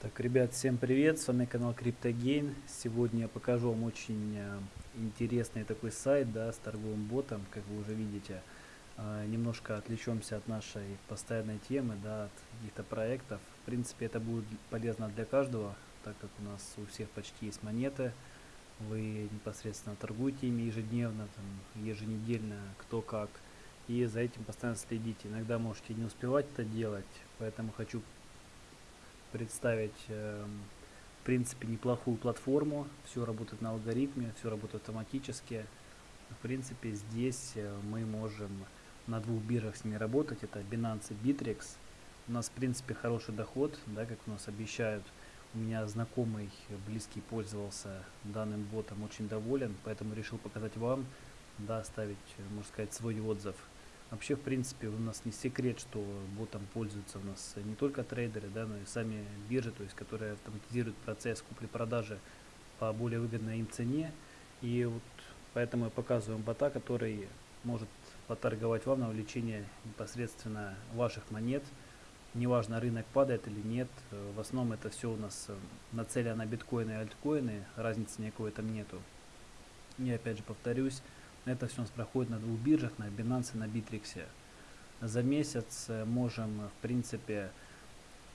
Так, ребят, всем привет, с вами канал CryptoGain. Сегодня я покажу вам очень э, интересный такой сайт, да, с торговым ботом, как вы уже видите. Э, немножко отвлечемся от нашей постоянной темы, да, от каких-то проектов. В принципе, это будет полезно для каждого, так как у нас у всех почти есть монеты. Вы непосредственно торгуете ими ежедневно, там, еженедельно, кто как. И за этим постоянно следите. Иногда можете не успевать это делать, поэтому хочу представить э, в принципе неплохую платформу. Все работает на алгоритме, все работает автоматически. В принципе здесь э, мы можем на двух биржах с ними работать. Это Binance и Bittrex. У нас в принципе хороший доход, да, как у нас обещают. У меня знакомый, близкий пользовался данным ботом, очень доволен, поэтому решил показать вам, да, оставить, можно сказать, свой отзыв. Вообще, в принципе, у нас не секрет, что ботом пользуются у нас не только трейдеры, да, но и сами биржи, то есть которые автоматизируют процесс купли-продажи по более выгодной им цене. И вот поэтому я показываю бота, который может поторговать вам на увеличение непосредственно ваших монет. Неважно, рынок падает или нет, в основном это все у нас нацелено на биткоины и альткоины, разницы никакой там нету. И опять же повторюсь, это все у нас проходит на двух биржах, на Binance и на Bittrex. За месяц э, можем, в принципе,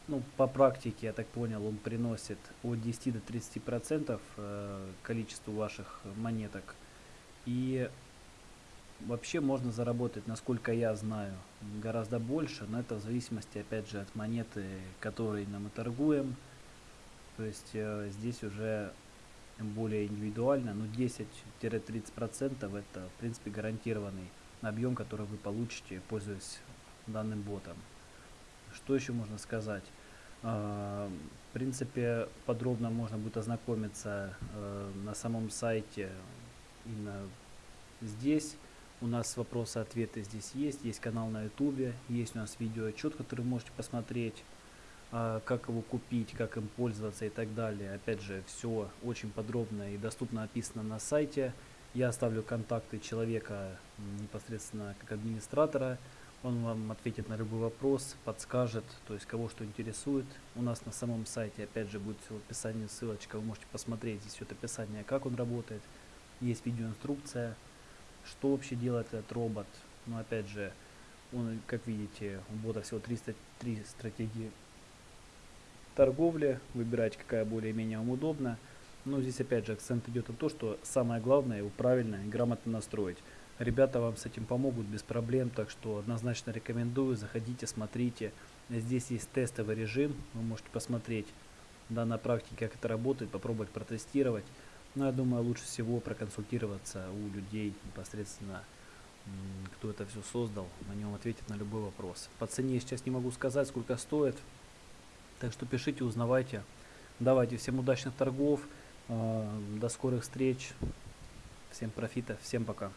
ну, по практике, я так понял, он приносит от 10 до 30 процентов э, количеству ваших монеток. И вообще можно заработать, насколько я знаю, гораздо больше, но это в зависимости, опять же, от монеты, которой мы торгуем. То есть э, здесь уже более индивидуально, но 10-30% это в принципе гарантированный объем, который вы получите, пользуясь данным ботом. Что еще можно сказать? А, в принципе, подробно можно будет ознакомиться э, на самом сайте именно здесь. У нас вопросы-ответы здесь есть, есть канал на ютубе, есть у нас видео отчет, который вы можете посмотреть. А, как его купить, как им пользоваться и так далее. Опять же, все очень подробно и доступно описано на сайте. Я оставлю контакты человека непосредственно как администратора. Он вам ответит на любой вопрос, подскажет, то есть кого что интересует. У нас на самом сайте, опять же, будет в описании ссылочка, вы можете посмотреть здесь вот описание, как он работает. Есть видеоинструкция, что вообще делает этот робот. Но опять же, он, как видите, у бота всего 303 стратегии торговле, выбирать какая более-менее вам удобна. Но здесь опять же акцент идет на то, что самое главное его правильно и грамотно настроить. Ребята вам с этим помогут без проблем, так что однозначно рекомендую, заходите, смотрите. Здесь есть тестовый режим, вы можете посмотреть да, на практике, как это работает, попробовать протестировать. Но я думаю, лучше всего проконсультироваться у людей непосредственно, кто это все создал, на нем ответит на любой вопрос. По цене сейчас не могу сказать, сколько стоит. Так что пишите, узнавайте. Давайте, всем удачных торгов, э, до скорых встреч, всем профита, всем пока.